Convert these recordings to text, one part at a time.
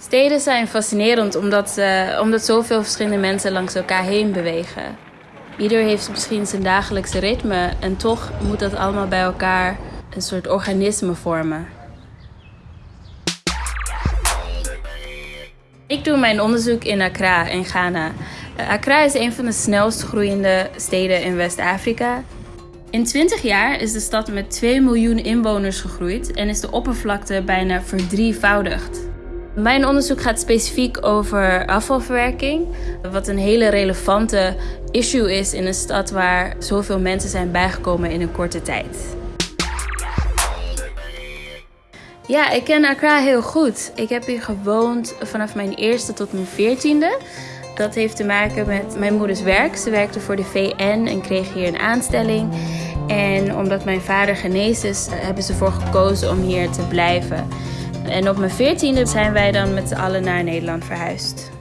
Steden zijn fascinerend omdat, omdat zoveel verschillende mensen langs elkaar heen bewegen. Ieder heeft misschien zijn dagelijkse ritme en toch moet dat allemaal bij elkaar een soort organisme vormen. Ik doe mijn onderzoek in Accra in Ghana. Accra is een van de snelst groeiende steden in West-Afrika. In 20 jaar is de stad met 2 miljoen inwoners gegroeid en is de oppervlakte bijna verdrievoudigd. Mijn onderzoek gaat specifiek over afvalverwerking, wat een hele relevante issue is in een stad waar zoveel mensen zijn bijgekomen in een korte tijd. Ja, ik ken Accra heel goed. Ik heb hier gewoond vanaf mijn eerste tot mijn veertiende. Dat heeft te maken met mijn moeders werk. Ze werkte voor de VN en kreeg hier een aanstelling. En omdat mijn vader genees is, hebben ze ervoor gekozen om hier te blijven. En op mijn veertiende zijn wij dan met z'n allen naar Nederland verhuisd.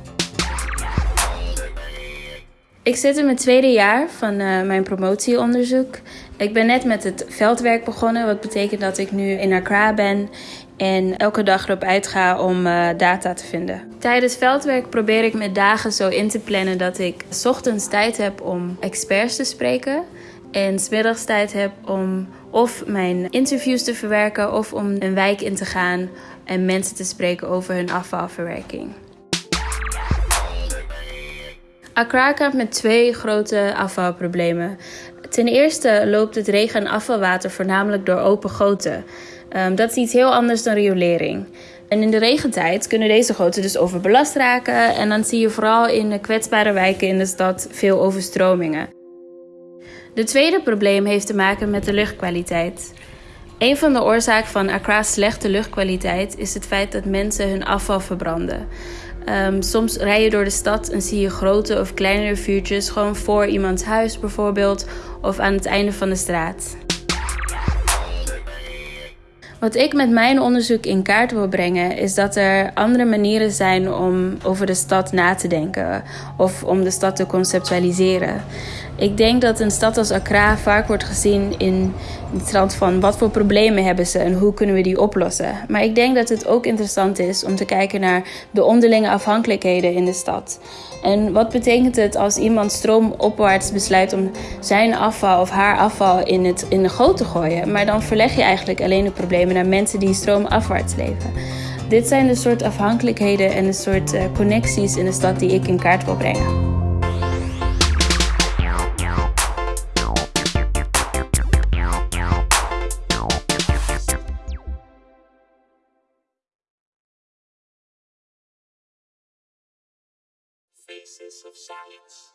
Ik zit in mijn tweede jaar van uh, mijn promotieonderzoek. Ik ben net met het veldwerk begonnen, wat betekent dat ik nu in Accra ben en elke dag erop uitga om uh, data te vinden. Tijdens veldwerk probeer ik mijn dagen zo in te plannen dat ik ochtends tijd heb om experts te spreken en smiddags tijd heb om of mijn interviews te verwerken of om een wijk in te gaan en mensen te spreken over hun afvalverwerking. Accra kampt met twee grote afvalproblemen. Ten eerste loopt het regen- en afvalwater voornamelijk door open goten. Um, dat is iets heel anders dan riolering. En in de regentijd kunnen deze goten dus overbelast raken en dan zie je vooral in de kwetsbare wijken in de stad veel overstromingen. De tweede probleem heeft te maken met de luchtkwaliteit. Een van de oorzaken van Accra's slechte luchtkwaliteit is het feit dat mensen hun afval verbranden. Um, soms rij je door de stad en zie je grote of kleinere vuurtjes gewoon voor iemands huis bijvoorbeeld of aan het einde van de straat. Wat ik met mijn onderzoek in kaart wil brengen, is dat er andere manieren zijn om over de stad na te denken of om de stad te conceptualiseren. Ik denk dat een stad als Accra vaak wordt gezien in het trant van wat voor problemen hebben ze en hoe kunnen we die oplossen. Maar ik denk dat het ook interessant is om te kijken naar de onderlinge afhankelijkheden in de stad. En wat betekent het als iemand stroomopwaarts besluit om zijn afval of haar afval in, het, in de goot te gooien? Maar dan verleg je eigenlijk alleen de problemen naar mensen die stroomafwaarts leven. Dit zijn de soort afhankelijkheden en de soort uh, connecties in de stad die ik in kaart wil brengen. Faces of Science.